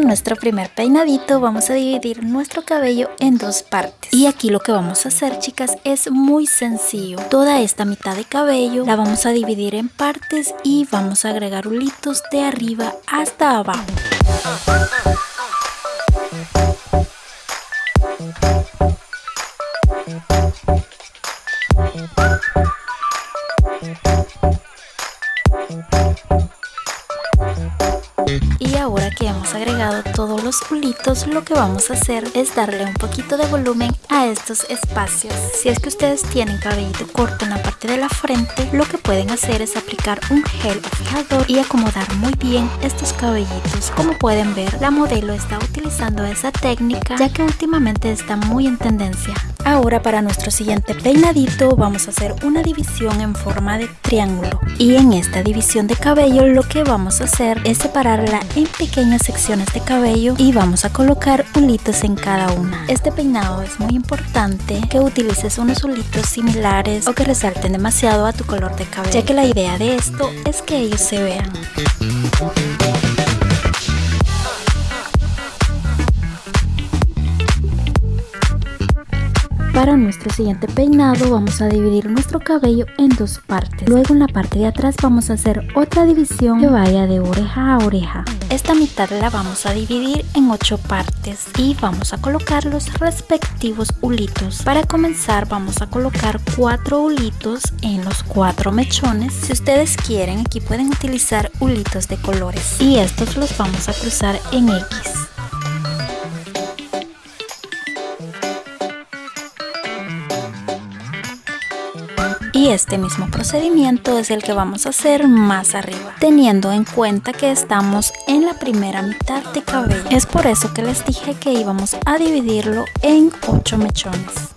Nuestro primer peinadito vamos a dividir nuestro cabello en dos partes. Y aquí lo que vamos a hacer chicas es muy sencillo. Toda esta mitad de cabello la vamos a dividir en partes y vamos a agregar hulitos de arriba hasta abajo. Y ahora que hemos agregado todos los pulitos, lo que vamos a hacer es darle un poquito de volumen a estos espacios. Si es que ustedes tienen cabellito corto en la parte de la frente, lo que pueden hacer es aplicar un gel fijador y acomodar muy bien estos cabellitos. Como pueden ver, la modelo está utilizando esa técnica ya que últimamente está muy en tendencia. Ahora para nuestro siguiente peinadito vamos a hacer una división en forma de triángulo y en esta división de cabello lo que vamos a hacer es separarla en pequeñas secciones de cabello y vamos a colocar hulitos en cada una. Este peinado es muy importante que utilices unos hulitos similares o que resalten demasiado a tu color de cabello ya que la idea de esto es que ellos se vean. Para nuestro siguiente peinado vamos a dividir nuestro cabello en dos partes. Luego en la parte de atrás vamos a hacer otra división que vaya de oreja a oreja. Esta mitad la vamos a dividir en ocho partes y vamos a colocar los respectivos hulitos. Para comenzar vamos a colocar cuatro hulitos en los cuatro mechones. Si ustedes quieren aquí pueden utilizar hulitos de colores y estos los vamos a cruzar en X. y este mismo procedimiento es el que vamos a hacer más arriba teniendo en cuenta que estamos en la primera mitad de cabello. Es por eso que les dije que íbamos a dividirlo en 8 mechones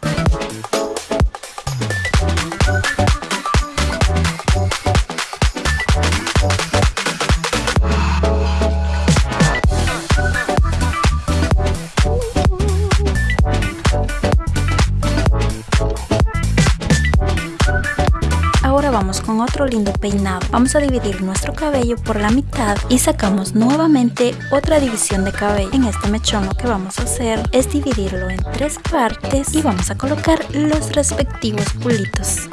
vamos con otro lindo peinado. Vamos a dividir nuestro cabello por la mitad y sacamos nuevamente otra división de cabello. En este mechón lo que vamos a hacer es dividirlo en tres partes y vamos a colocar los respectivos pulitos.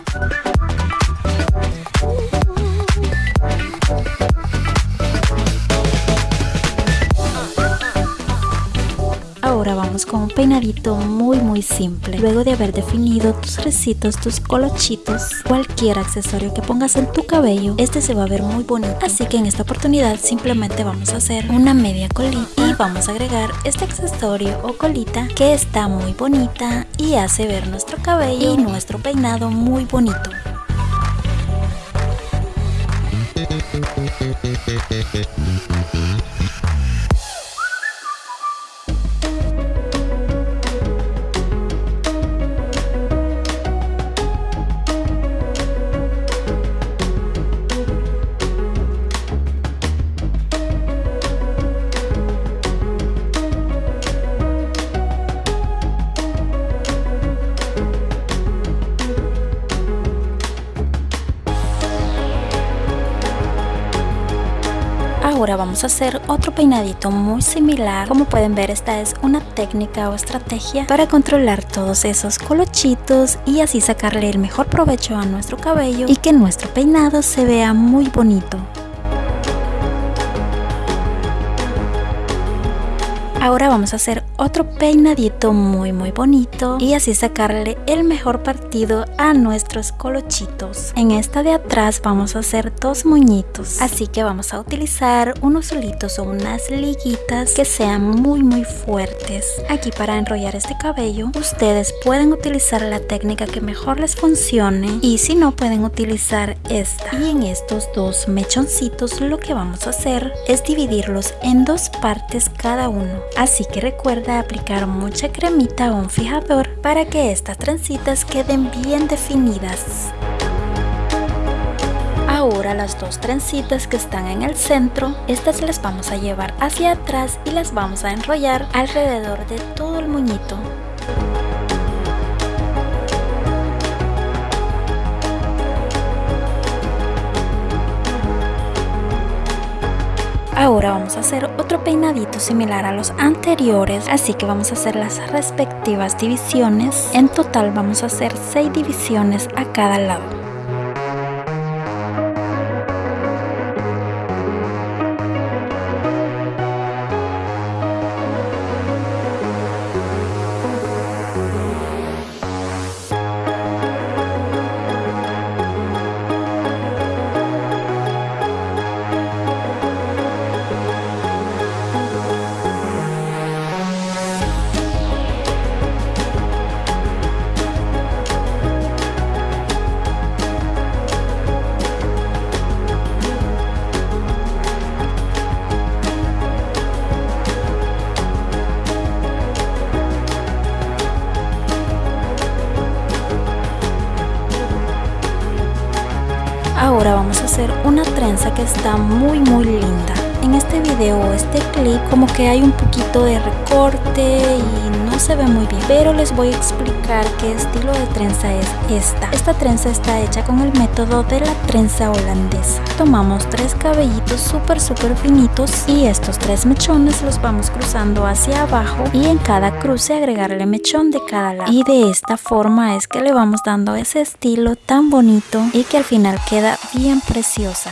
Vamos con un peinadito muy muy simple. Luego de haber definido tus recitos, tus colochitos, cualquier accesorio que pongas en tu cabello, este se va a ver muy bonito. Así que en esta oportunidad simplemente vamos a hacer una media colita y vamos a agregar este accesorio o colita que está muy bonita y hace ver nuestro cabello y nuestro peinado muy bonito. Vamos a hacer otro peinadito muy similar. Como pueden ver esta es una técnica o estrategia para controlar todos esos colochitos y así sacarle el mejor provecho a nuestro cabello y que nuestro peinado se vea muy bonito. Ahora vamos a hacer otro peinadito muy muy bonito y así sacarle el mejor partido a nuestros colochitos. En esta de atrás vamos a hacer dos moñitos, así que vamos a utilizar unos solitos o unas liguitas que sean muy muy fuertes. Aquí para enrollar este cabello ustedes pueden utilizar la técnica que mejor les funcione y si no pueden utilizar esta. Y en estos dos mechoncitos lo que vamos a hacer es dividirlos en dos partes cada uno así que recuerda aplicar mucha cremita o un fijador para que estas trencitas queden bien definidas. Ahora las dos trencitas que están en el centro, estas las vamos a llevar hacia atrás y las vamos a enrollar alrededor de todo el muñito. Ahora vamos a hacer otro peinadito similar a los anteriores, así que vamos a hacer las respectivas divisiones. En total vamos a hacer 6 divisiones a cada lado. Ahora vamos a hacer una trenza que está muy muy linda. En este video, este clip, como que hay un poquito de recorte y no se ve muy bien. Pero les voy a explicar qué estilo de trenza es esta. Esta trenza está hecha con el método de la trenza holandesa. Tomamos tres cabellitos súper súper finitos y estos tres mechones los vamos cruzando hacia abajo y en cada cruce agregarle mechón de cada lado. Y de esta forma es que le vamos dando ese estilo tan bonito y que al final queda bien preciosa.